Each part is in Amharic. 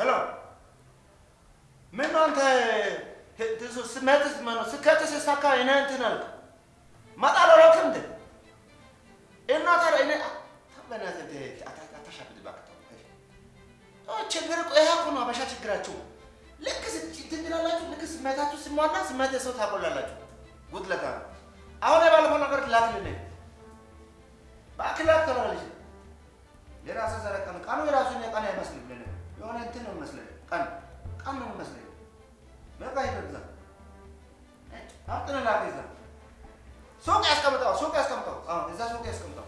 hello ምን ነው አንተ ስሜትስ ማነው ስኬት ሲሳካ እኔ እንትን አልክ እመጣለሁ አላልክም እንዴ? እና ታዲያ እኔ በእናትህ እንትን አታ- አታሻፍድ እባክህ ችግር እኮ ይሄ እኮ ነው አበሻ ችግራችሁ። ልክ እንትን ልክ ስሜታችሁ ሲሟላ ስሜት የሰው ታቆላላችሁ። ጉድለታ ነው። አሁን የባለፈው ነገር ላክልልኝ ላክ ተባለች። የራስህ ዘረ ቀን ቀኑ የራሱ ቀን አይመስልም። የሆነ እንትን ነው የሚመስለኝ። ቀን ቀን ነው የሚመስለኝ። በቃ ይበዛ። አጥነ ላክ ይዛ። ሱቅ ያስቀምጠው ሱቅ ያስቀምጠው። እዛ ሱቅ ያስቀምጠው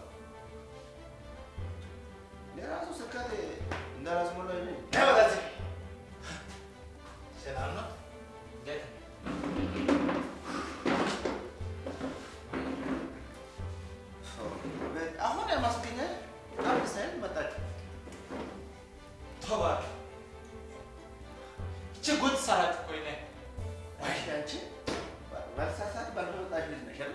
ይቺ ጉድ ሰራት እኮ ዋሽ አንቺ ባልሳሳት ባልመጣሽ ልጅ ነሽ አይደል?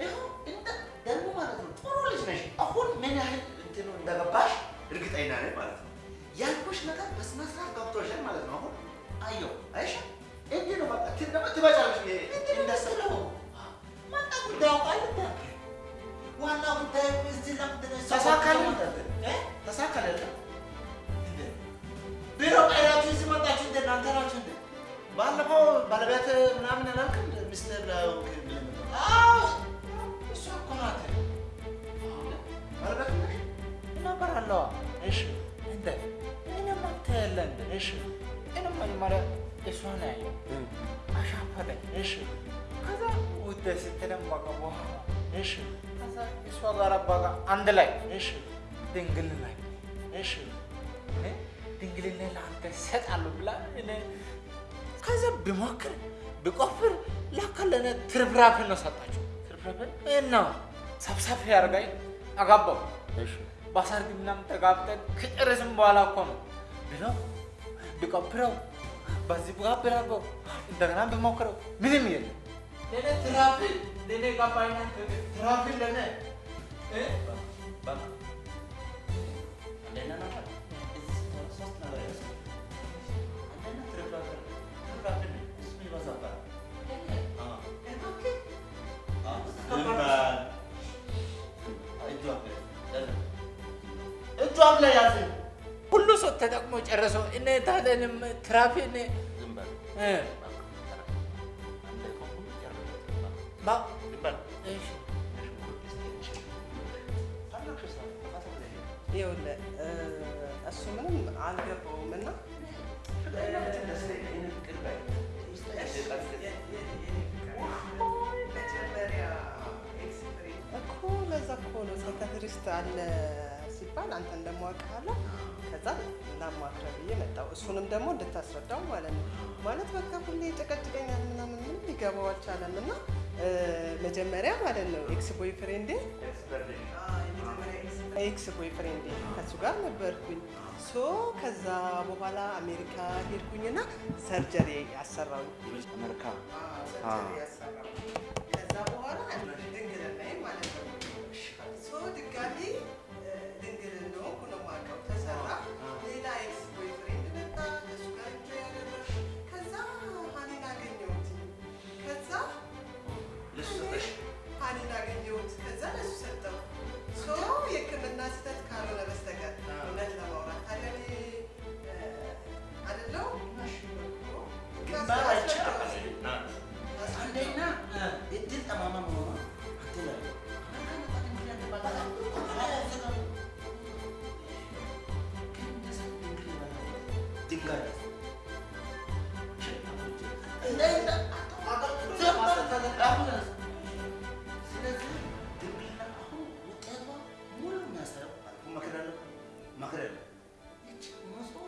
ይኸው እንደ ደግሞ ማለት ነው ጥሩ ልጅ ነሽ። አሁን ምን ያህል እንትኑ እንደገባሽ እርግጠኛ ነኝ ማለት ነው። ያልኩሽ ነገር በስነ ስርዓት ገብቶሻል ማለት ነው። አሁን አየሁ አይሽ እንዲህ ነው በቃ ትን ደግሞ ትበጫለሽ እንደስለው ዋና ጉዳዩ ቃል ዋና ጉዳዩ እዚህ ለምንድን ነው? ተሳካልን አንድ ላይ እሺ ድንግል ላይ እሺ እኔ ድንግልና ለአንተ እሰጣለሁ ብላ ከዛ ብሞክር ብቆፍር ለእኔ ትርፍራፊ ነው ሰጣችሁ ትርፍራፊ እና ሰብሰብ ያርጋኝ። አጋባው። በሰርግ ምናምን ተጋብተን ከጨረስን በኋላ እኮ ነው። ብሎ ቢቆፍረው በዚህ ጋር ብራገው እንደገና ብሞክረው። ምንም የለም። ለእኔ ትራፊ ለእኔ ገባኝና ትራፊ ለእኔ እ? በቃ። አንደኛ ነገር እዚህ ሶስት ነገር ይመስላል። አንደኛ ትርፍራፊ ዝም በል። እሺ ታላቅሽ ሰው ተፋሰስ ላይ ይኸውልህ እ፣ እሱ ምንም አልገባውም እና እኮ ለዛ እኮ ነው ሳይካትሪስት አለ ሲባል አንተ እንደማውቅሃለሁ ከዛ ላማክረህ ብዬ መጣሁ። እሱንም ደግሞ እንድታስረዳው ማለት ነው። ማለት በቃ ሁሌ ጨቀጭቀኛል ምናምን ምንም ሊገባው አልቻለም እና መጀመሪያ ማለት ነው ex boyfriend ኤ ex boyfriend ኤ ከሱ ጋር ነበርኩኝ። so ከዛ በኋላ አሜሪካ ሄድኩኝና surgery ያሰራው አሜሪካ ከዛ በኋላ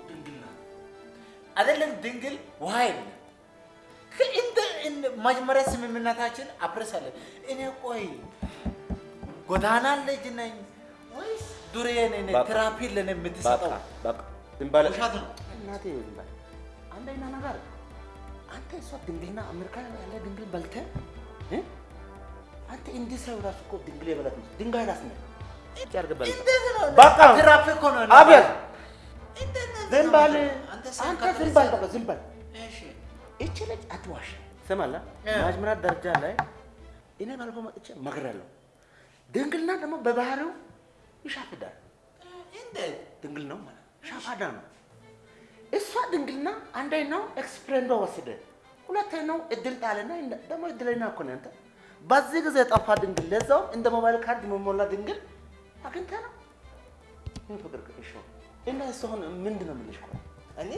ድንግልና አይደለም ድንግል ውሃ የለም። መጀመሪያ ስምምነታችን አፍርሳለን። እኔ ቆይ ጎዳና ልጅ ነኝ ወይስ ዱሬ ነኝ? በቃ። ትራፊ ለኔ የምትሰጠው ውሸት ነው። እናቴ ዝም በለ። አንደኛ ነገር አንተ እሷ ድንግልና አሜሪካ ያለ ድንግል በልተህ? አንተ እንዲህ ሰው ራሱ እኮ ድንግል የበላት ነው። ድንጋይ ራስ ነው። ነው? በቃ። ትራፊ እኮ ነው። አቤት እንዴት ነው ዝም በል አንተ አንተ ስም ዝም በል በቃ ዝም በል። እሺ እቺ ልጅ አትዋሽ። ስማላ መጀመሪያ ደረጃ ላይ እኔ ባልፎ መጥቼ መክራለሁ። ድንግልና ደግሞ በባህሪው ይሻፍዳል። ድንግል ነው ማለት ሻፋዳ ነው። እሷ ድንግልና አንደኛው ኤክስፕሬንዶ ወስደ፣ ሁለተኛው እድል እንደ- ደግሞ እድለኛ እኮ ነህ አንተ። በዚህ ጊዜ የጠፋ ድንግል ለዛውም እንደ ሞባይል ካርድ መሞላ ድንግል አግኝተህ ነው። ምን ፍቅር እሺ፣ እና እሱ አሁን ምንድን ነው የምልሽ? ቆይ እኔ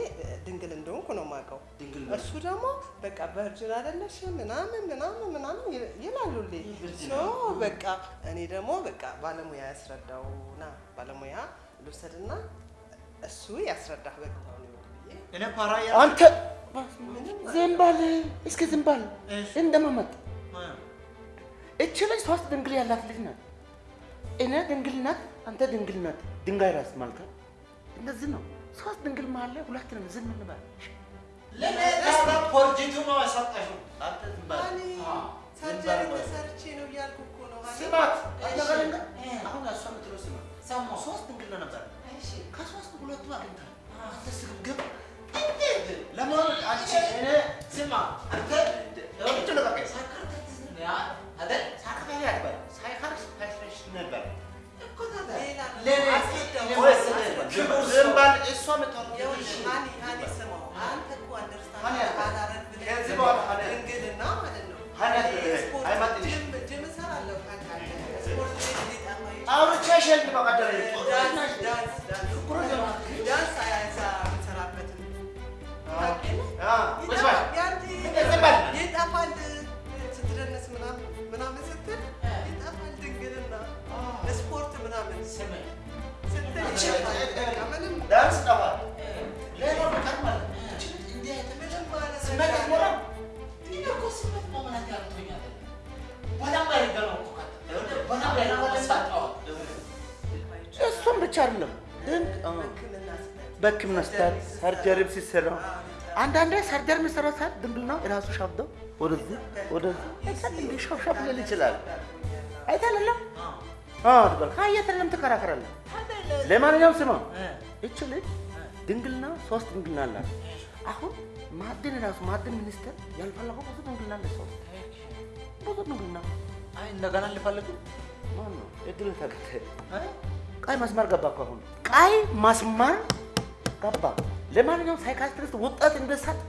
ድንግል እንደሆንኩ ነው የማውቀው። ድንግል እሱ ደግሞ በቃ ቨርጅን አይደለሽ ምናምን ምናምን ምናምን ይላሉልኝ። በቃ እኔ ደግሞ በቃ ባለሙያ ያስረዳውና ባለሙያ ልውሰድና እሱ ያስረዳህ በቃ እኔ ፓራ አንተ ዝም በል እስኪ ዝም በል እሺ። እንደማመጥ እቺ ልጅ ሶስት ድንግል ያላት ልጅ ናት። እኔ ድንግል ናት፣ አንተ ድንግል ናት። ድንጋይ ራስ ማለት ነው። እንደዚህ ነው። ሶስት ድንግል መሀል ላይ ሁለት ነን። ዝም እንበል። ለኔ ታዲያ ፖርጂቱ ነው ያሳጣሽው አንተ ዝም በል። እኔ አዎ፣ ሰርጀሪ ዝም በል። ተሰርቼ ነው እያልኩ እኮ ነው። ሀኒ። ስማት እሺ። አንተ ጋር ድንጋይ እ። አሁን እሷ የምትለው ስማ፣ ሰማሁ። ሶስት ድንግል ነበር። እሺ ከሶስት ሁለቱ አግኝተሃል። አዎ። አንተ ስግብግብ እንዴት ለመሆኑ አንቺ እኔ ስማ አንተ ምንድን ነው በቃ? ሳይካትሪስት ነህ ያ አይደል ሳይካትሪ አይባል፣ በል። ይጠፋል ስትደነስ ምናምን ምናምን ስትል ይጠፋል ድንግልና ስፖርት ምናምን። ስሜ እሱም ብቻ አይደለም በሕክምና ስታት ሰርጀሪም ሲሰራ አንዳንዴ ሰርጀሪ የሚሰራው ሰዓት ድንብል ነው እራሱ ሻብዶ ወደዚህ ወደዚህ ሻብሻብ ሊል ይችላል። አዎ ትበል ካየህ አይደለም ትከራከራለህ። ለማንኛውም ስማ እቺ ልጅ ድንግልና ሶስት ድንግልና አላት። አሁን ማዕድን ራሱ ማዕድን ሚኒስቴር ያልፈለገው ብዙ ድንግልና አለ። ሰው ብዙ ድንግልና አይ እንደገና ልፈልግ ማን ነው እድል ተከተ ቀይ መስመር ገባ እኮ አሁን ቀይ መስመር ገባ። ለማንኛውም ሳይካትሪስት ውጤት እንደሳት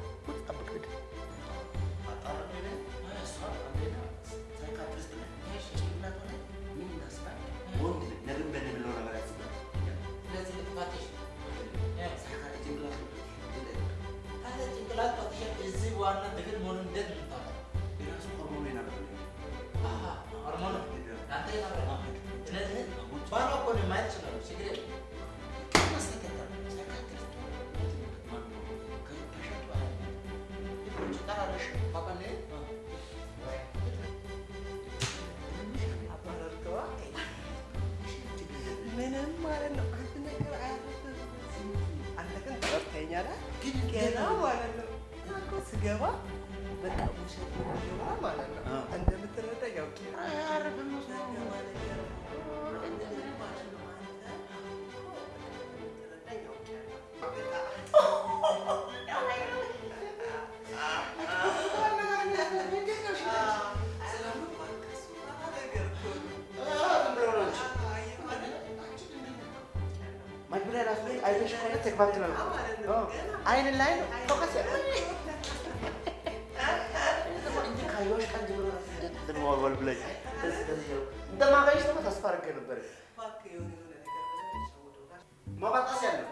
መግቢያ ራሱ ላይ አይተሽ ከሆነ እኮ። አዎ። አይን ላይ ነው focus እንጂ ካየሁሽ ቀን ጀምሮ እንደምወልወል ብለሽ እንደማገኝሽ ደግሞ ተስፋ አድርጌ ነበር። ብለህ ማባጣስ ያለው